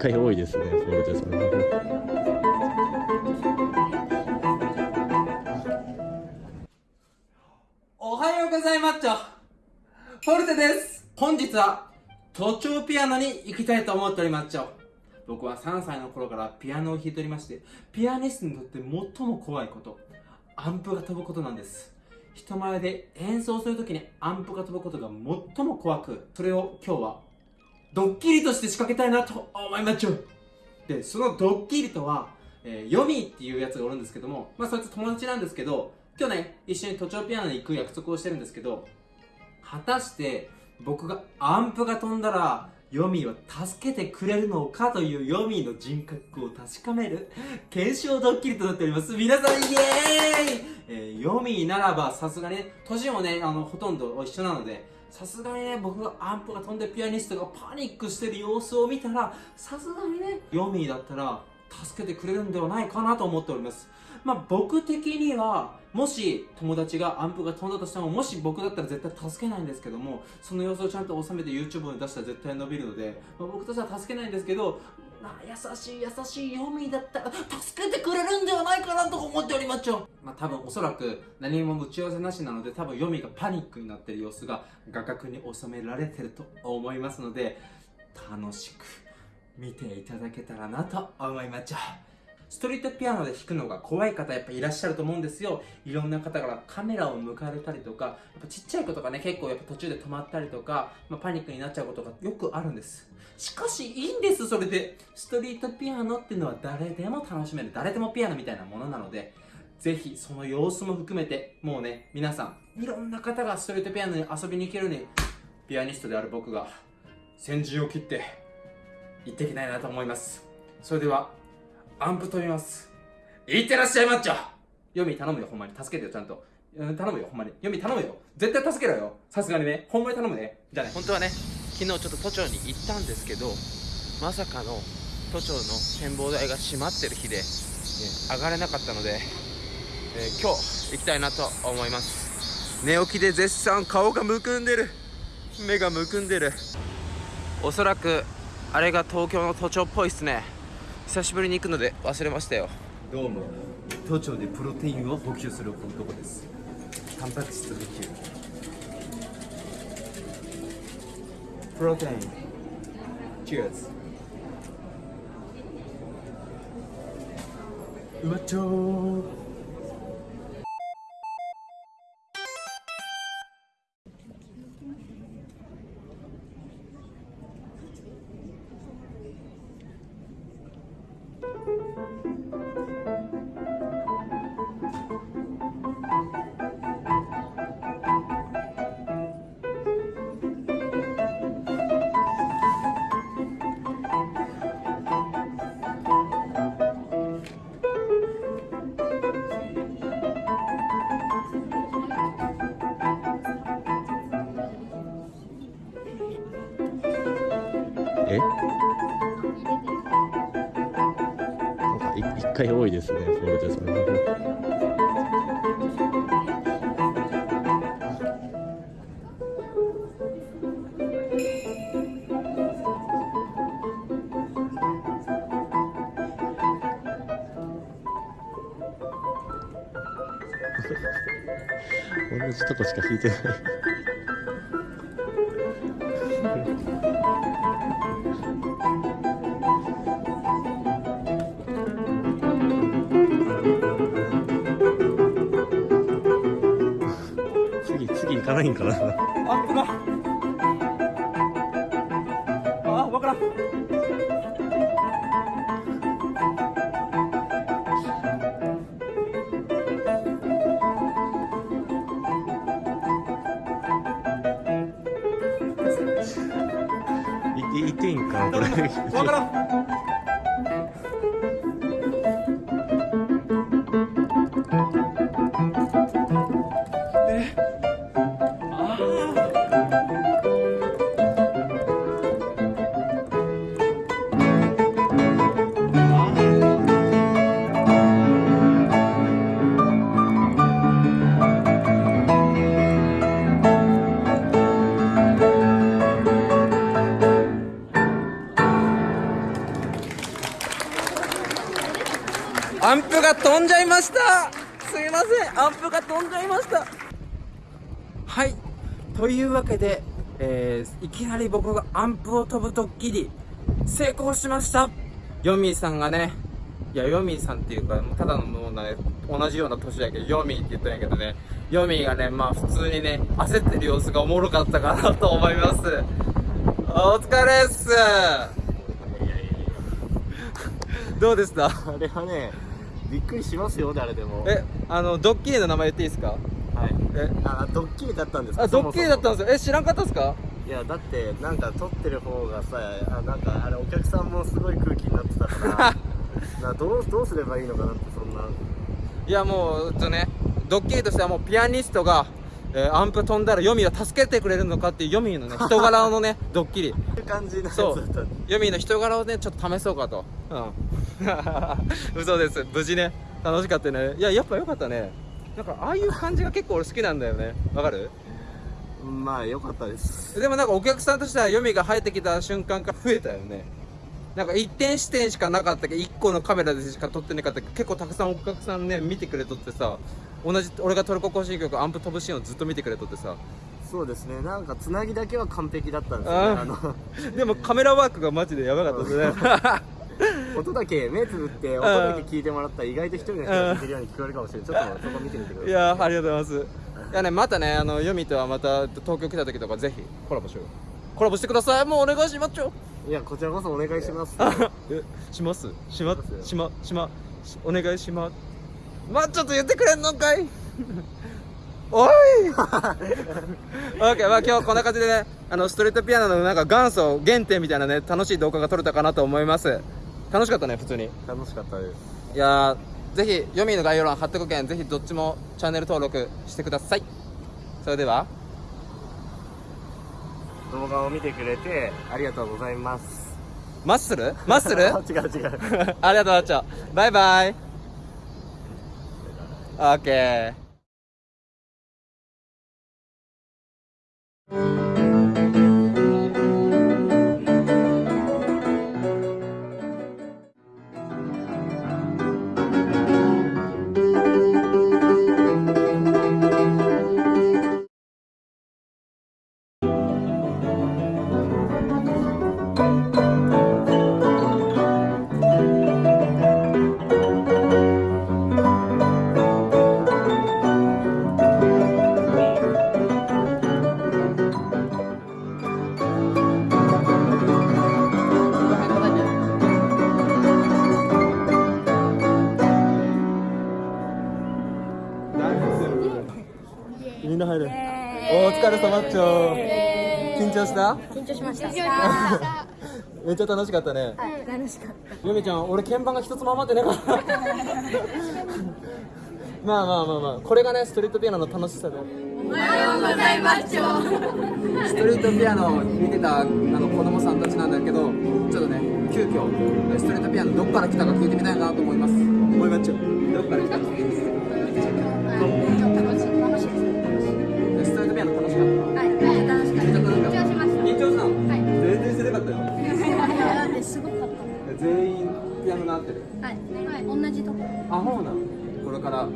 回多いですね、フォルテさん。おはようございます。フォルテです。本日は都庁ピアノに行きたいと思っております。僕は3歳の頃からピアノを弾いておりましてピアニストにとって最も怖いことアンプが飛ぶことなんです。人前で演奏するときにアンプが飛ぶことが最も怖くそれを今日はドッキリとして仕掛けたいなと思いますでそのドッキリとは、えー、ヨミっていうやつがおるんですけどもまあそいつ友達なんですけど今日ね一緒に都庁ピアノに行く約束をしてるんですけど果たして僕がアンプが飛んだらヨミーは助けてくれるのかというヨミーの人格を確かめる検証ドッキリとなっております。皆さんイエーイ、えー、ヨミーならばさすがにね、年もね、あの、ほとんど一緒なので、さすがにね、僕がアンプが飛んでピアニストがパニックしてる様子を見たら、さすがにね、ヨミーだったら助けてくれるんではないかなと思っております。まあ、僕的には、もし友達がアンプが飛んだとしても、もし僕だったら絶対助けないんですけども、その様子をちゃんと収めて YouTube に出したら絶対伸びるので、まあ、僕としては助けないんですけど、まあ、優しい優しいヨミだったら助けてくれるんではないかなと思っておりますよ。まあ多分おそらく何も打ち合わせなしなので多分ヨミがパニックになってる様子が画角に収められてると思いますので楽しく見ていただけたらなと思いますストリートピアノで弾くのが怖い方やっぱいらっしゃると思うんですよ。いろんな方からカメラを向かれたりとか、やっぱちっちゃい子とかね、結構やっぱ途中で止まったりとか、まあ、パニックになっちゃうことがよくあるんです。しかしいいんです、それで。ストリートピアノっていうのは誰でも楽しめる、誰でもピアノみたいなものなので、ぜひその様子も含めて、もうね、皆さん、いろんな方がストリートピアノに遊びに行けるように、ピアニストである僕が先陣を切って行っていきたいなと思います。それでは、アンプ飛びます。いってらっしゃいマッチョヨミ頼むよ、ほんまに。助けてよ、ちゃんと。うん、頼むよ、ほんまに。ヨミ頼むよ。絶対助けろよ。さすがにね。ほんまに頼むね。じゃあね。本当はね、昨日ちょっと都庁に行ったんですけど、まさかの都庁の展望台が閉まってる日で、ね、上がれなかったので、えー、今日行きたいなと思います。寝起きで絶賛顔がむくんでる。目がむくんでる。おそらく、あれが東京の都庁っぽいっすね。久しぶりに行くので忘れましたよ。どうも都庁でプロテインを補給する男です。タンパク質補給。プロテイン。チューズ。うまっちょー。一回多いですねフォルテスも。同じとこしか弾いてない かないんかな。アップがあ分からん。いっていいんかなこれ。分からんが飛んじゃいました。すいません。アンプが飛んじゃいました。はい。というわけで、えーいきなり僕がアンプを飛ぶドッキリ成功しました。ヨミーさんがねいやヨミーさんっていうかもうただのもうね同じような年やけどヨミーって言ったんやけどねヨミーがねまあ普通にね焦ってる様子がおもろかったかなと思います。お疲れっす。どうでした？あれはねびっくりしますよ誰でも。えあのドッキリの名前言っていいですか？はい。え？あドッキリだったんですか？あドッキリだったんでですよ。え知らんかったっすか？いやだってなんか撮ってる方がさあなんかあれお客さんもすごい空気になってたから などうどうすればいいのかなってそんな。いやもうちょっとねドッキリとしてはもうピアニストが、えーアンプ飛んだらヨミを助けてくれるのかっていうヨミのね 人柄のねドッキリ。っていう感じのそう。ヨミの人柄をねちょっと試そうかと。うん 嘘です。無事ね。楽しかったね。いややっぱよかったね。なんかああいう感じが結構俺好きなんだよね。わかる？まあ良かったです。でもなんかお客さんとしてはヨミが入ってきた瞬間から増えたよね。なんか一点視点しかなかったけ？ど1個のカメラでしか撮ってなかったけ？ど結構たくさんお客さんね見てくれとってさ同じ俺がトルコ行進曲アンプ飛ぶシーンをずっと見てくれとってさ。そうですね。なんかつなぎだけは完璧だったんですよね。ああのでもカメラワークがマジでやばかったですね 音だけ目つぶって音だけ聞いてもらったら意外と一人の人が聞いてるように聞こえるかもしれない。ちょっとそこ見てみてくださいいやーありがとうございます。いやねまたねあのヨミとはまた東京来た時とかぜひコラボしようコラボしてください。もうお願いしますよいやこちらこそお願いします。え します。しましましましましお願いします。まあちょっと言ってくれんのかいおいオッケーまあ今日こんな感じでねあのストリートピアノのなんか元祖原点みたいなね楽しい動画が撮れたかなと思います楽しかったね普通に。楽しかったです。いやーぜひ読みの概要欄貼っておくけんぜひどっちもチャンネル登録してください。それでは。動画を見てくれてありがとうございます。マッスル？マッスル？違う違う。ありがとうなっちバイバイ。オお疲れ様っちょ緊張した緊張しました。めっちゃ楽しかったねはい、楽しかった。ゆみちゃん俺鍵盤が一つも余ってなかったまあまあまあまあこれがねストリートピアノの楽しさでおはようございます。ストリートピアノを見てたあの子供さんたちなんだけどちょっとね急遽ストリートピアノどっから来たか聞いてみたいなと思います思いまっちゃうどっから来たかピアノが合ってるはい、はい、同じとこ。あほうなのこれから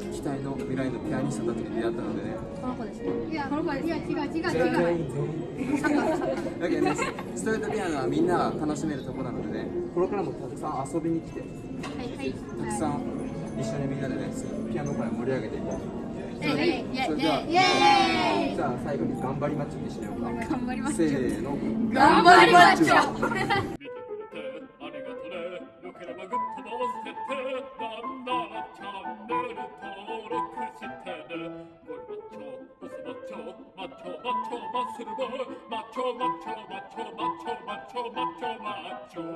期待の未来のピアニストたちに出会ったのでねこの子ですね。いや、この子です。いや、違う、違う、違全員全員だけどねストリートピアノはみんなが楽しめるところなのでねこれからもたくさん遊びに来てはい、はい。たくさん一緒にみんなでねピアノ界を盛り上げていこうそれじゃあ最後に頑張りマッチョにしようか頑張りましせょう。ーの頑張りましょう。マッチョブスマッチョマッチョマッチョマッスルボーマッチョマッチョマッチョマッチョマッチョマッチョマッチョ